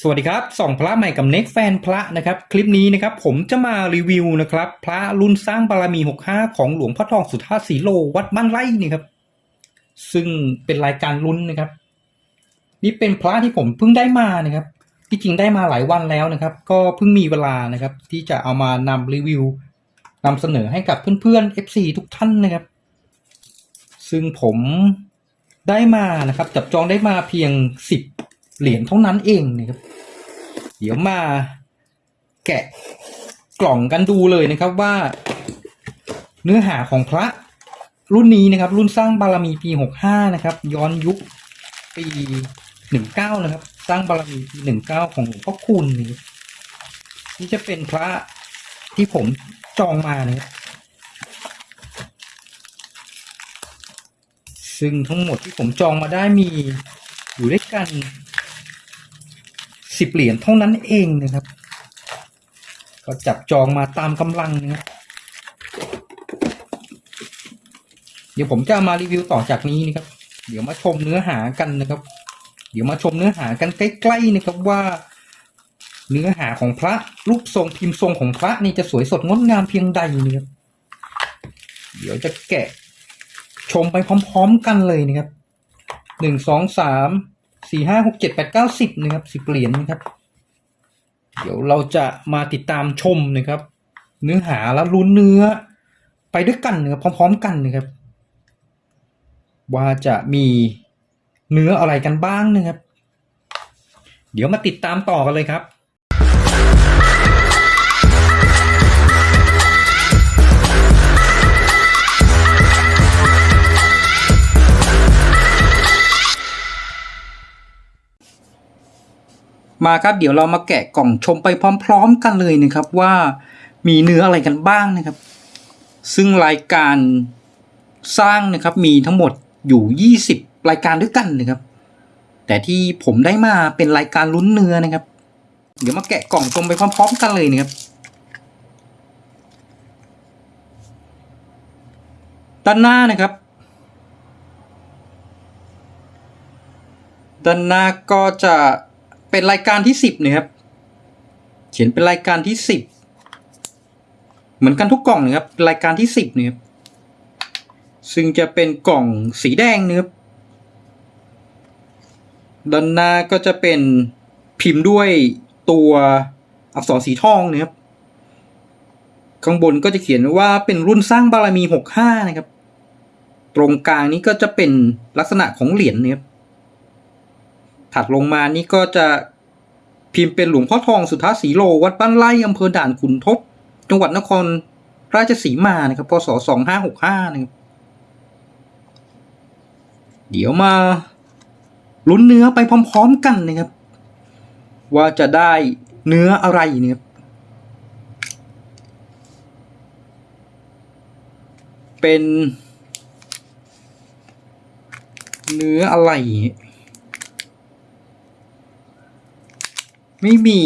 สวัสดีครับส่องพระใหม่กับเน็กแฟนพระนะครับ คลิปนี้นะครับผมจะมารีวิวนะครับ พระรุ่นสร้างบารมี 65 ของหลวงพ่อทองสุทธาสีโลวัดบ้านไร่นี่ครับ ซึ่งเป็นรายการลุ้นนะครับ นี่เป็นพระที่ผมเพิ่งได้มานะครับ ที่จริงได้มาหลายวันแล้วนะครับ ก็เพิ่งมีเวลานะครับ ที่จะเอามานำรีวิวนำเสนอให้กับเพื่อนๆ FC ทุกท่านนะครับ ซึ่งผมได้มานะครับ จับจองได้มาเพียง 10 เหรียญเท่านั้นเองนะครับ เดี๋ยวมาแกะกล่องกันดูเลยนะครับว่า เนื้อหาของพระรุ่นนี้นะครับ รุ่นสร้างบารมีปี65นะครับ ย้อนยุคปี19นะครับ สร้างบารมีปี19ของหลวงพ่อคุณนี่นี่จะเป็นพระที่ผมจองมานะครับซึ่งทั้งหมดที่ผมจองมาได้มีอยู่ด้วยกัน สิบเหรียญเท่านั้นเองนะครับ ก็จับจองมาตามกำลังนะครับเดี๋ยวผมจะมารีวิวต่อจากนี้นะครับ เดี๋ยวมาชมเนื้อหากันนะครับ เดี๋ยวมาชมเนื้อหากันใกล้ๆนะครับว่า เนื้อหาของพระรูปทรงพิมพ์ทรงของพระนี่จะสวยสดงดงามเพียงใดนะครับเดี๋ยวจะแกะชมไปพร้อม ๆ กันเลยนะครับหนึ่งสองสาม สี่ห้าหกเจ็ดแปดเก้าสิบนะครับสิบเหรียญนะครับ เดี๋ยวเราจะมาติดตามชมนะครับ เนื้อหาและลุ้นเนื้อ ไปด้วยกันนะครับพร้อม ๆ กันนะครับ ว่าจะมีเนื้ออะไรกันบ้างนะครับ เดี๋ยวมาติดตามต่อกันเลยครับ มาครับเดี๋ยวเรามาแกะกล่องชมไปพร้อม ๆ กันเลยนะครับว่ามีเนื้ออะไรกันบ้างนะครับ ซึ่งรายการสร้างนะครับมีทั้งหมดอยู่ 20 รายการด้วยกันนะครับ แต่ที่ผมได้มาเป็นรายการลุ้นเนื้อนะครับ เดี๋ยวมาแกะกล่องชมไปพร้อม ๆ กันเลยนะครับ ด้านหน้านะครับ ด้านหน้าก็จะ เป็นรายการที่สิบนะครับ เขียนเป็นรายการที่สิบเหมือนกันทุกกล่องนะครับ รายการที่สิบนะครับ ซึ่งจะเป็นกล่องสีแดงนะครับด้านหน้าก็จะเป็นพิมพ์ด้วยตัวอักษรสีทองนะครับ ข้างบนก็จะเขียนว่าเป็นรุ่นสร้างบารมีหกห้านะครับ ตรงกลางนี้ก็จะเป็นลักษณะของเหรียญนะครับ ถัดลงมานี่ก็จะพิมพ์เป็นหลวงพ่อทองสุทธาสีโล วัดบ้านไร่อำเภอด่านขุนทบจังหวัดนครราชสีมานะครับพศสองห้าหกห้านะครับเดี๋ยวมาลุ้นเนื้อไปพร้อมๆกันนะครับ ว่าจะได้เนื้ออะไรเนี่ยเป็นเนื้ออะไร ไม่มี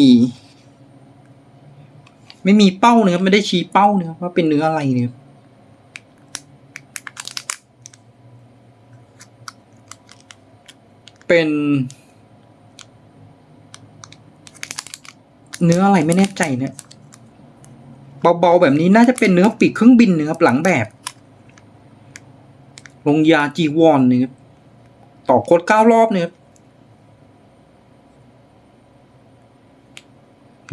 ไม่มีเป้านะครับไม่ได้ชี้เป้านะครับว่าเป็นเนื้ออะไรเนี่ยเป็น เนื้ออะไรไม่แน่ใจเนี่ยเบาๆแบบนี้น่าจะเป็นเนื้อปีกเครื่องบินนะครับหลังแบบลงยาจีวอนนะครับต่อโคดเก้ารอบเนี่ยครับ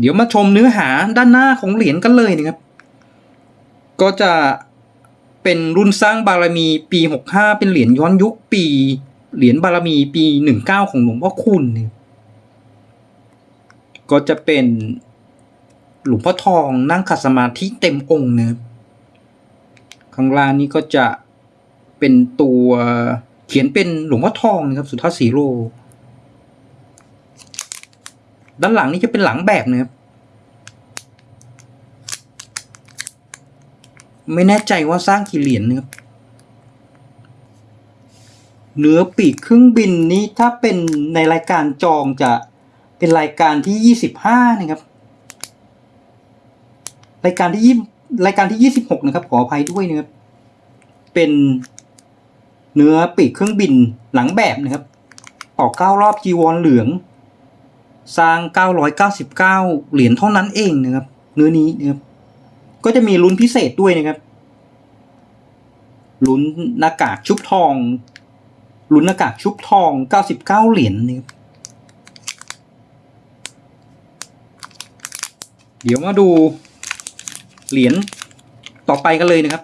เดี๋ยวมาชมเนื้อหาด้านหน้าของเหรียญกันเลยนะครับ ก็จะเป็นรุ่นสร้างบารมีปี 65 เป็นเหรียญย้อนยุคปี เหรียญบารมีปี 19 ของหลวงพ่อคุณนะครับก็จะเป็นหลวงพ่อทองนั่งขัดสมาธิเต็มองค์นะครับข้างล่างนี้ก็จะเป็นตัวเขียนเป็นหลวงพ่อทองนะครับ สุทธาสีโล ด้านหลังนี้จะเป็นหลังแบบนะครับ ไม่แน่ใจว่าสร้างกี่เหรียญนะครับเนื้อปีกเครื่องบินนี้ถ้าเป็นในรายการจองจะเป็นรายการที่ยี่สิบห้านะครับ รายการที่ยี่รายการที่ยี่สิบหกนะครับ ขออภัยด้วยนะครับ เป็นเนื้อปีกเครื่องบินหลังแบบนะครับ ออกเก้ารอบจีวรเหลือง สร้าง 999 เหรียญเท่านั้นเองนะครับ เนื้อนี้นะครับ ก็จะมีลุ้นพิเศษด้วยนะครับ ลุ้นหน้ากากชุบทอง ลุ้นหน้ากากชุบทอง 99 เหรียญนะครับ เดี๋ยวมาดูเหรียญต่อไปกันเลยนะครับ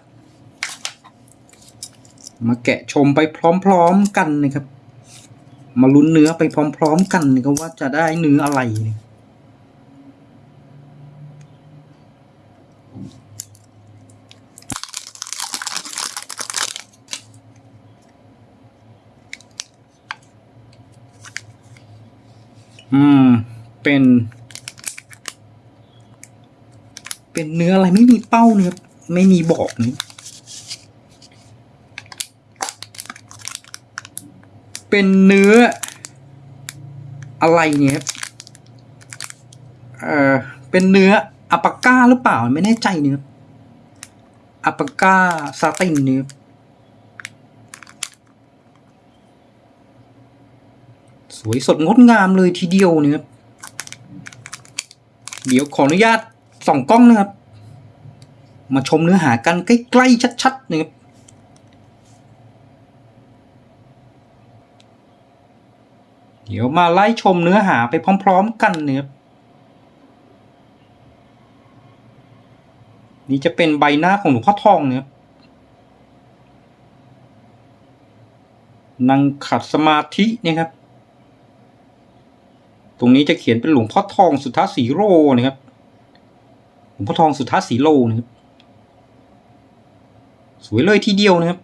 มาแกะชมไปพร้อมๆกันนะครับ มาลุ้นเนื้อไปพร้อม ๆ กันนะครับว่าจะได้เนื้ออะไรอืม เป็น เป็นเนื้ออะไรไม่มีเป้าเนื้อไม่มีบอกนื้ เป็นเนื้ออะไรเนี่ยครับเออเป็นเนื้ออัปก้าหรือเปล่าไม่แน่ใจเนื้ออัปก้าซาตินเนื้อสวยสดงดงามเลยทีเดียวเนี่ยเดี๋ยวขออนุญาตส่องกล้องนะครับ มาชมเนื้อหากันใกล้ ๆ ชัด ๆ นะครับ เดี๋ยวมาไล่ชมเนื้อหาไปพร้อม ๆ กันเนะครับนี่จะเป็นใบหน้าของหลวงพ่อทองเนะครับนั่งขัดสมาธินะครับ ตรงนี้จะเขียนเป็นหลวงพ่อทองสุทธาสีโรนะครับ หลวงพ่อทองสุทธาสีโลนะครับ สวยเลยทีเดียวนะครับ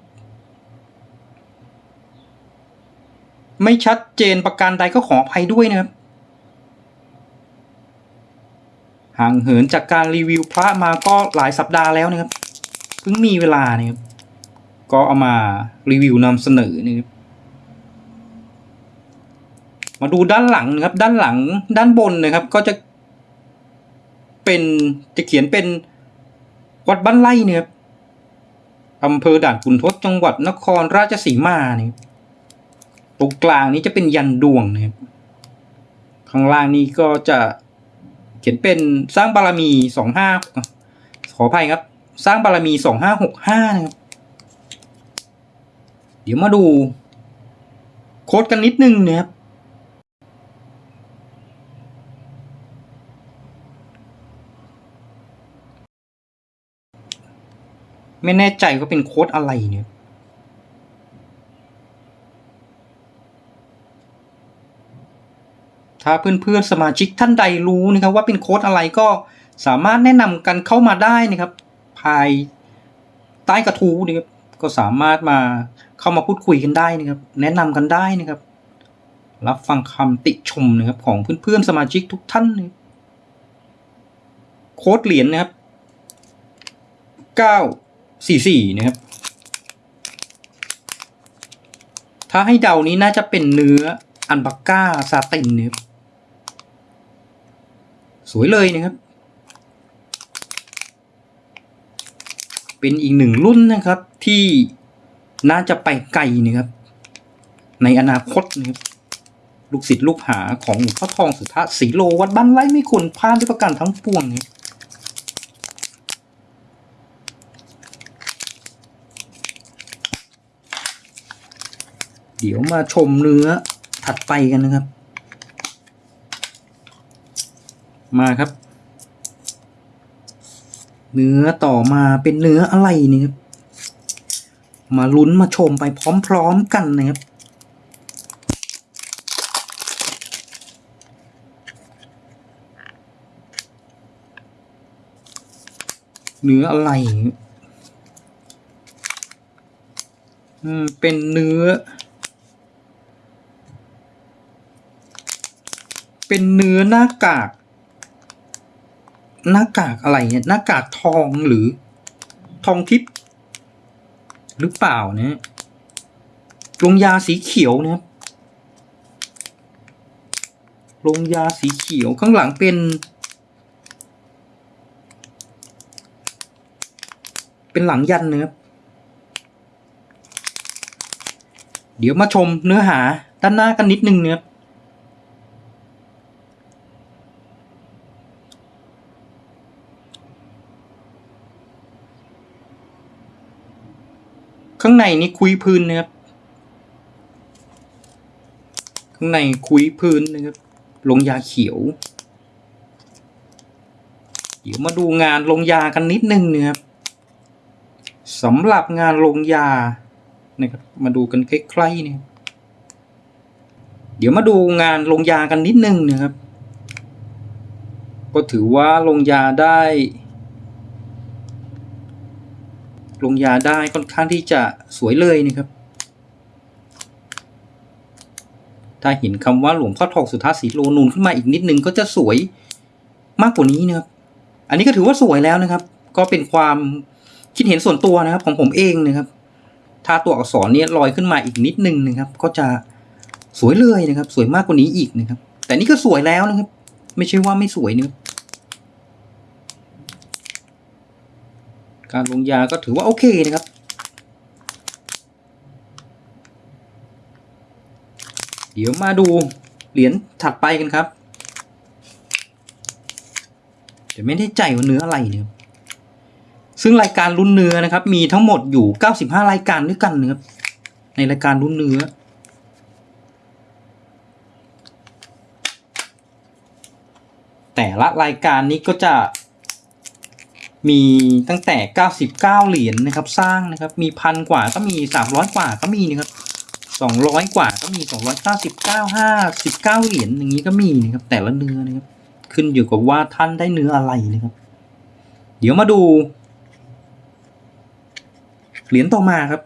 ไม่ชัดเจนประการใดก็ขออภัยด้วยนะครับ ห่างเหินจากการรีวิวพระมาก็หลายสัปดาห์แล้วนะครับ เพิ่งมีเวลานะครับ ก็เอามารีวิวนำเสนอนะครับ มาดูด้านหลังนะครับ ด้านหลังด้านบนนะครับ ก็จะ เป็นจะเขียนเป็นวัดบ้านไร่เนี่ยครับอำเภอด่านขุนทดจังหวัดนครราชสีมาเนี่ย ตรงกลางนี้จะเป็นยันดวงนะครับ ข้างล่างนี้ก็จะเขียนเป็นสร้างบารมีสองห้าขออภัยครับ สร้างบารมีสองห้าหกห้านะครับ เดี๋ยวมาดู โค้ดกันนิดนึงนะครับไม่แน่ใจว่าเป็นโค้ดอะไรเนี่ย ถ้าเพื่อนๆสมาชิกท่านใดรู้นะครับว่าเป็นโค้ดอะไรก็สามารถแนะนำกันเข้ามาได้นะครับ ภายใต้กระทู้นะครับก็สามารถมาเข้ามาพูดคุยกันได้นะครับ แนะนำกันได้นะครับ รับฟังคำติชมนะครับของเพื่อนๆสมาชิกทุกท่านนะโค้ดเหรียญนะครับเก้าสี่สี่นะครับ ถ้าให้เดานี้น่าจะเป็นเนื้ออันบักก้าซาตินนะครับ วยเลยนะครับ เป็นอีกหนึ่งรุ่นนะครับที่น่าจะไปไกลนะครับ ในอนาคตนะครับลูกศิษย์ลูกหาของหลวงพ่อทองสุทธาสีโลวัดบ้านไร่ไม่ควรพลาดด้วยประการทั้งปวงนะเดี๋ยวมาชมเนื้อถัดไปกันนะครับ มาครับ เนื้อต่อมาเป็นเนื้ออะไรนี่ครับ มาลุ้นมาชมไปพร้อมๆกันนะครับเนื้ออะไร อืม เป็นเนื้อ เป็นเนื้อหน้ากาก หน้ากากอะไรเนี่ยหน้ากากทองหรือ ทองทิพย์หรือเปล่าเนี่ยลงยาสีเขียวนะครับลงยาสีเขียวข้างหลังเป็น เป็นหลังยันนะครับเดี๋ยวมาชมเนื้อหาด้านหน้ากันนิดนึงนะครับ ข้างในนี่คุยพื้นนะครับ ข้างในคุยพื้นนะครับ ลงยาเขียว เดี๋ยวมาดูงานลงยากันนิดนึงนะครับสำหรับงานลงยานะครับ มาดูกันใกล้ๆนะครับเดี๋ยวมาดูงานลงยากันนิดนึงนะครับ ก็ถือว่าลงยาได้ ลงยาได้ค่อนข้างที่จะสวยเลยนะครับ ถ้าเห็นคำว่าหลวงพ่อทองสุทัศน์สีโลนูนขึ้นมาอีกนิดนึงก็จะสวยมากกว่านี้นะครับ อันนี้ก็ถือว่าสวยแล้วนะครับ ก็เป็นความคิดเห็นส่วนตัวนะครับของผมเองนะครับ ถ้าตัวอักษรเนี่ยลอยขึ้นมาอีกนิดนึงนะครับ ก็จะสวยเลยนะครับ สวยมากกว่านี้อีกนะครับ แต่นี่ก็สวยแล้วนะครับ ไม่ใช่ว่าไม่สวยนะครับ การลงยาก็ถือว่าโอเคนะครับ เดี๋ยวมาดูเหรียญถัดไปกันครับแต่ไม่ได้ใจว่าเนื้ออะไรเนี่ยซึ่งรายการรุ่นเนื้อนะครับ มีทั้งหมดอยู่ 95 รายการด้วยกันนะครับในรายการรุ่นเนื้อ แต่ละรายการนี้ก็จะ มีตั้งแต่ 99 เหรียญนะครับ สร้างนะครับ มีพันกว่าก็มี 300 กว่าก็มีนะครับ 200 กว่าก็มี 299 59 เหรียญอย่างนี้ก็มีนะครับ แต่ละเนื้อนะครับ ขึ้นอยู่กับว่าท่านได้เนื้ออะไรนะครับ เดี๋ยวมาดู เหรียญต่อมาครับ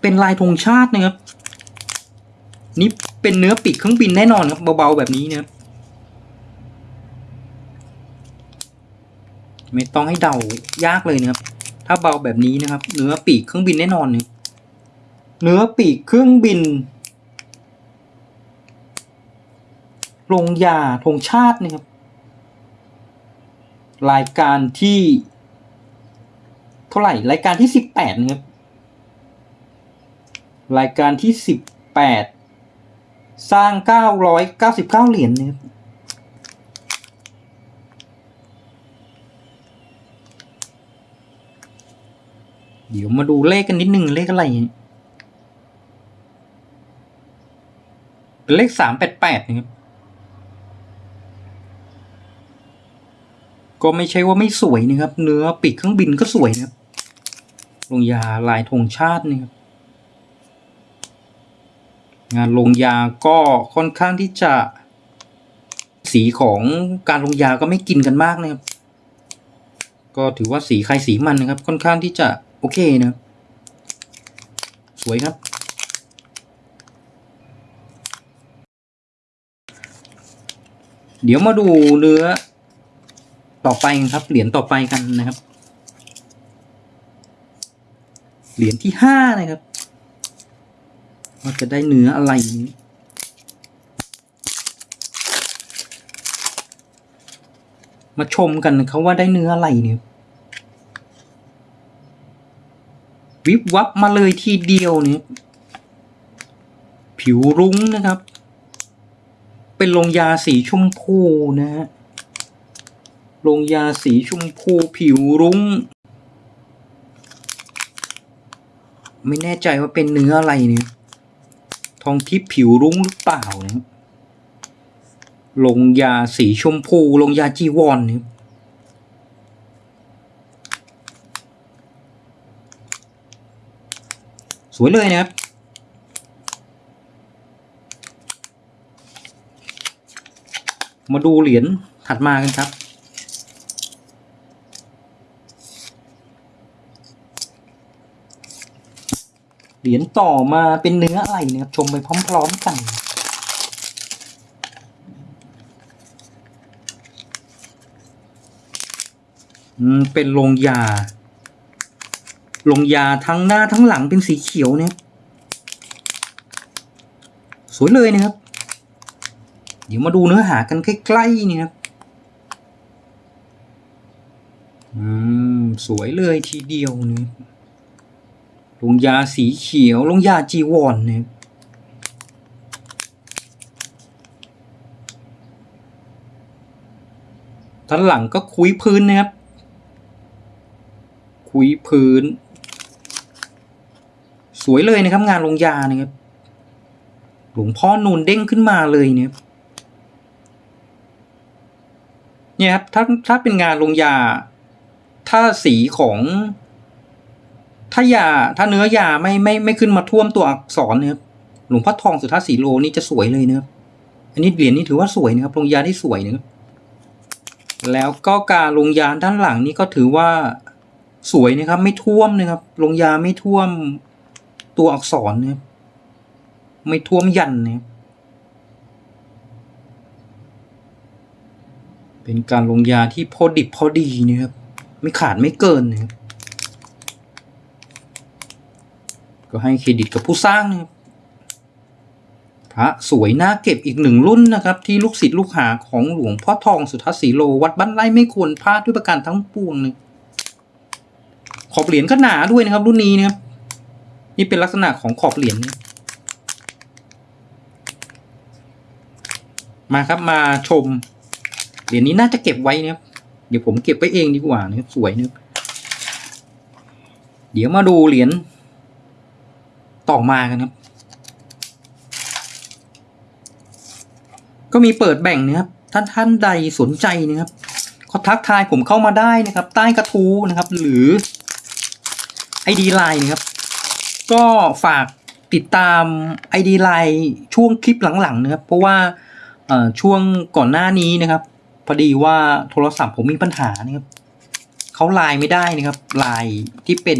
เป็นลายธงชาตินะครับนี่ เป็นเนื้อปีกเครื่องบินแน่นอนครับเบาๆแบบนี้นะครับไม่ต้องให้เดายากเลยนะครับ ถ้าเบาแบบนี้นะครับ เนื้อปีกเครื่องบินแน่นอนเนี่ยเนื้อปีกเครื่องบินลงยาธงชาตินะครับ รายการที่ เท่าไหร่ รายการที่สิบแปดนะครับ รายการที่สิบแปด สร้างเก้าร้อยเก้าสิบเก้าเหรียญนะครับเดี๋ยวมาดูเลขกันนิดหนึ่งเลขอะไรเนี่ยเป็นเลขสามแปดแปดนะครับ ก็ไม่ใช่ว่าไม่สวยนะครับ เนื้อปีกเครื่องบินก็สวยนะครับลงยาลายธงชาตินะครับ งานลงยาก็ค่อนข้างที่จะ สีของการลงยาก็ไม่กินกันมากนะครับ ก็ถือว่าสีใครสีมันนะครับ ค่อนข้างที่จะโอเคนะครับสวยครับ เดี๋ยวมาดูเนื้อต่อไปครับ เหรียญต่อไปกันนะครับ เหรียญที่ห้านะครับ ว่าจะได้เนื้ออะไรนี้มาชมกันนะครับว่าได้เนื้ออะไรเนี่ยวิบวับมาเลยทีเดียวเนี่ยผิวรุ้งนะครับ เป็นลงยาสีชมพูนะฮะลงยาสีชมพูผิวรุ้ง ไม่แน่ใจว่าเป็นเนื้ออะไรเนี่ย ทองทิพย์ผิวรุ้งหรือเปล่านะครับลงยาสีชมพูลงยาจีวรเนี่ยสวยเลยนะครับ มาดูเหรียญถัดมากันครับ เหรียญต่อมาเป็นเนื้ออะไรนะครับ ชมไปพร้อมๆกันอืมเป็นลงยา ลงยาทั้งหน้าทั้งหลังเป็นสีเขียวเนี่ยสวยเลยนะครับ เดี๋ยวมาดูเนื้อหากันใกล้ๆนี่ครับ อืม สวยเลยทีเดียวเนี่ย ลงยาสีเขียว ลงยาจีวรเนี่ยด้านหลังก็คุยพื้นนะครับ คุยพื้น สวยเลยนะครับ งานลงยานะครับ หลวงพ่อนูนเด้งขึ้นมาเลยเนี่ยเนี่ยครับถ้าถ้าเป็นงานลงยา ถ้าสีของ ถ้ายาถ้าเนื้อยาไม่ไม่ไม่ขึ้นมาท่วมตัวอักษรเนะครับหลวงพ่อทองสุทัศน์สีโลนี่จะสวยเลยนะครับอันนี้เหรียญนี้ถือว่าสวยนะครับลงยาที่สวยนะครับแล้วก็การลงยาด้านหลังนี่ก็ถือว่าสวยนะครับ ไม่ท่วมนะครับลงยาไม่ท่วมตัวอักษรนะครับไม่ท่วมยันนะครับเป็นการลงยาที่พอดิบพอดีนะครับ ไม่ขาดไม่เกินนะครับ ก็ให้เครดิตกับผู้สร้างนะครับพระสวยน่าเก็บอีกหนึ่งรุ่นนะครับ ที่ลูกศิษย์ลูกหาของหลวงพ่อทองสุทัศน์ศรีโลวัดบ้านไร่ไม่ควรพลาดด้วยประการทั้งปวงเลยขอบเหรียญก็หนาด้วยนะครับ รุ่นนี้นะครับ นี่เป็นลักษณะของขอบเหรียญนะมาครับมาชม เหรียญนี้น่าจะเก็บไว้นะครับเดี๋ยวผมเก็บไว้เองดีกว่านะครับสวยนะครับเดี๋ยวมาดูเหรียญ ต่อมากันครับ ก็มีเปิดแบ่งนะครับ ท่านท่านใดสนใจนะครับก็ทักทายผมเข้ามาได้นะครับ ใต้กระทู้นะครับ หรือ ID Line นะครับ ก็ฝากติดตาม ID Line ช่วงคลิปหลังๆนะครับ เพราะว่าช่วงก่อนหน้านี้นะครับพอดีว่าโทรศัพท์ผมมีปัญหานะครับเขาไลน์ไม่ได้นะครับไลน์ที่เป็น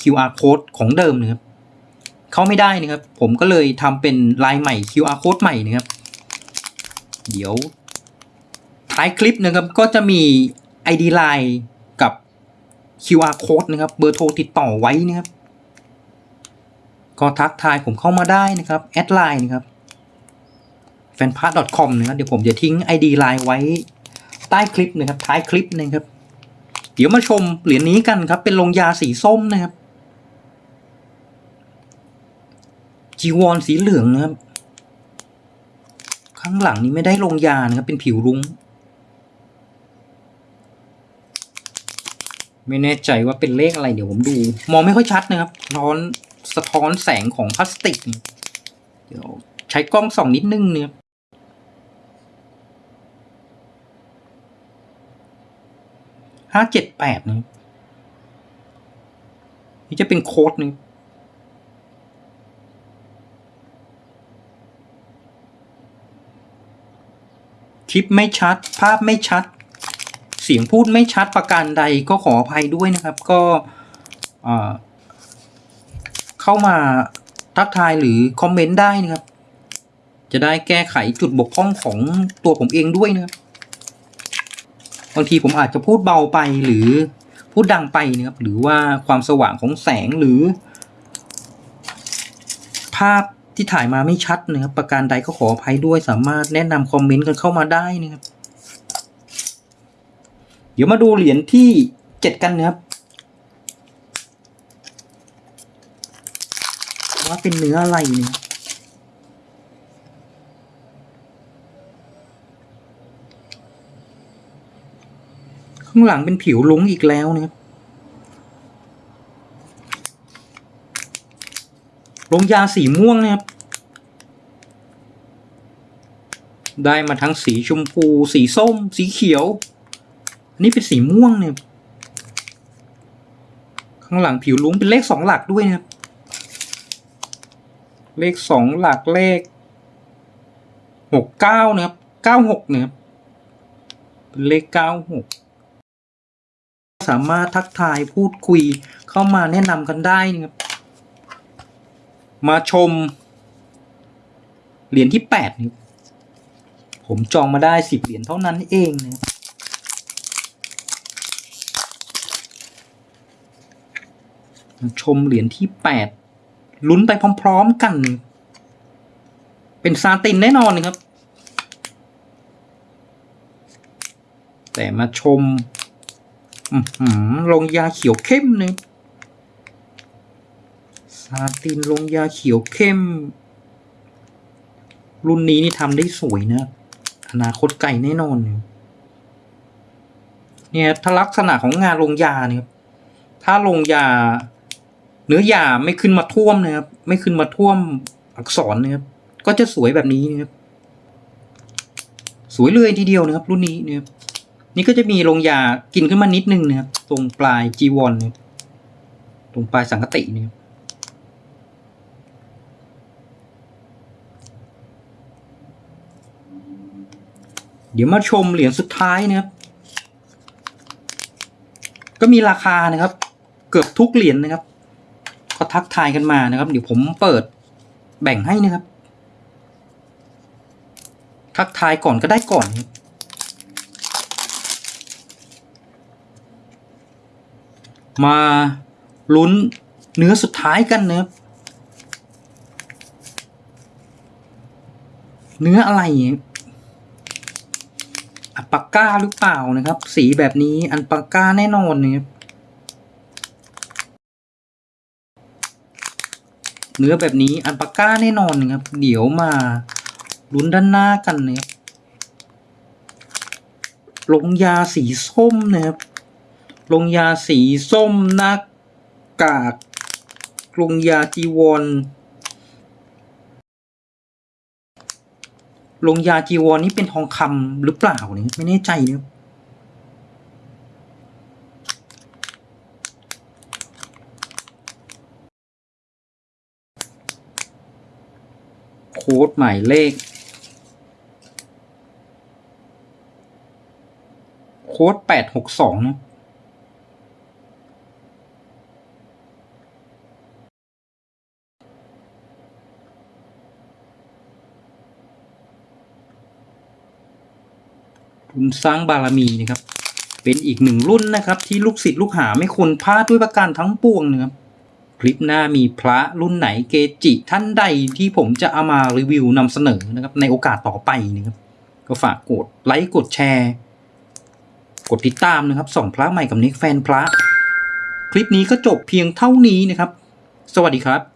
QR code ของเดิมนะครับ เขาไม่ได้นะครับ ผมก็เลยทำเป็นลน์ใหม่ QR code ใหม่นะครับ เดี๋ยว ท้ายคลิปนะครับก็จะมี ID Line กับ QR code นะครับ เบอร์โทรติดต่อไว้นะครับ ก็ทักทายผมเข้ามาได้นะครับ แอดไลน์นะครับ f a n p a s c o m นะครับ เดี๋ยวผมจะทิ้ง ID Line ไว้ใต้คลิปนะครับ ท้ายคลิปนะครับ เดี๋ยวมาชมเหรียญนี้กันครับ เป็นลงยาสีส้มนะครับ จีวรสีเหลืองนะครับ ข้างหลังนี้ไม่ได้ลงยานะครับ เป็นผิวรุง้ง ไม่แน่ใจว่าเป็นเลขอะไรเดี๋ยวผมดู มองไม่ค่อยชัดนะครับร้อนสะท้อนแสงของพลาสติก เดี๋ยวใช้กล้องส่องนิดนึงเนี่ยห้าเจ็ดแปดนะนี่จะเป็นโค้ดนึ ลิปไม่ชัด ภาพไม่ชัด เสียงพูดไม่ชัดประการใดก็ขออภัยด้วยนะครับ ก็เอ่อเข้ามาทักทายหรือคอมเมนต์ได้นะครับ จะได้แก้ไขจุดบกพร่องของตัวผมเองด้วยนะครับบางทีผมอาจจะพูดเบาไปหรือพูดดังไปนะครับ หรือว่าความสว่างของแสงหรือ ภาพ ที่ถ่ายมาไม่ชัดนะครับ ประการใดก็ขออภัยด้วยสามารถแนะนำคอมเมนต์กันเข้ามาได้นะครับ เดี๋ยวมาดูเหรียญที่เจ็ดกันนะครับ ว่าเป็นเนื้ออะไรเนี่ยข้างหลังเป็นผิวลุงอีกแล้วนะครับ ลงยาสีม่วงนะครับ ได้มาทั้งสีชมพู สีส้ม สีเขียวอันนี้เป็นสีม่วงเนี่ย ข้างหลังผิวลุ้งเป็นเลขสองหลักด้วยนะครับ เลขสองหลักเลขหกเก้านะครับเก้าหกนะครับเป็นเลขเก้าหกสามารถทักทายพูดคุยเข้ามาแนะนำกันได้นะครับ มาชม เหรียญที่แปดนะครับผมจองมาได้สิบเหรียญเท่านั้นเองนะครับมาชมเหรียญที่แปดลุ้นไปพร้อม ๆ กัน เป็นซาตินแน่นอนครับ แต่มาชมหือลงยาเขียวเข้มเนี่ยาตินลงยาเขียวเข้ม รุ่นนี้นี่ทำได้สวยนะ อนาคตไกลแน่นอนเนี่ยเนี่ยถ้าลักษณะของงานลงยาเนี่ยถ้าลงยา เนื้อยาไม่ขึ้นมาท่วมนะครับ ไม่ขึ้นมาท่วมอักษรนะครับ ก็จะสวยแบบนี้นะครับ สวยเลยทีเดียวนะครับ รุ่นนี้นะครับนี่ก็จะมีลงยากินขึ้นมานิดนึงนะครับ ตรงปลายจีวรนะครับตรงปลายสังกตินะครับ เดี๋ยวมาชมเหรียญสุดท้ายนะครับ ก็มีราคานะครับ เกือบทุกเหรียญนะครับ ก็ทักทายกันมานะครับ เดี๋ยวผมเปิดแบ่งให้นะครับ ทักทายก่อนก็ได้ก่อนมาลุ้นเนื้อสุดท้ายกันนะครับ เนื้ออะไรเนี่ย อัลปาก้าหรือเปล่านะครับ สีแบบนี้อัลปาก้าแน่นอนนะครับเนื้อแบบนี้อัลปาก้าแน่นอนนะครับ เดี๋ยวมาลุ้นด้านหน้ากันนะครับลงยาสีส้มนะครับ ลงยาสีส้มหน้ากากลงยาจีวร ลงยาจีวรนี่เป็นทองคำหรือเปล่าเนี่ยไม่แน่ใจนะครับโค้ดหมายเลข โค้ดแปดหกสองนะ สร้างบารมีนะครับ เป็นอีกหนึ่งรุ่นนะครับ ที่ลูกศิษย์ลูกหาไม่ควรพลาดด้วยประการทั้งปวงนะครับ คลิปหน้ามีพระรุ่นไหนเกจิท่านใดที่ผมจะเอามารีวิวนำเสนอนะครับในโอกาสต่อไปนะครับ ก็ฝากกดไลค์กดแชร์ กดติดตามนะครับส่องพระใหม่กับนิกแฟนพระ คลิปนี้ก็จบเพียงเท่านี้นะครับ สวัสดีครับ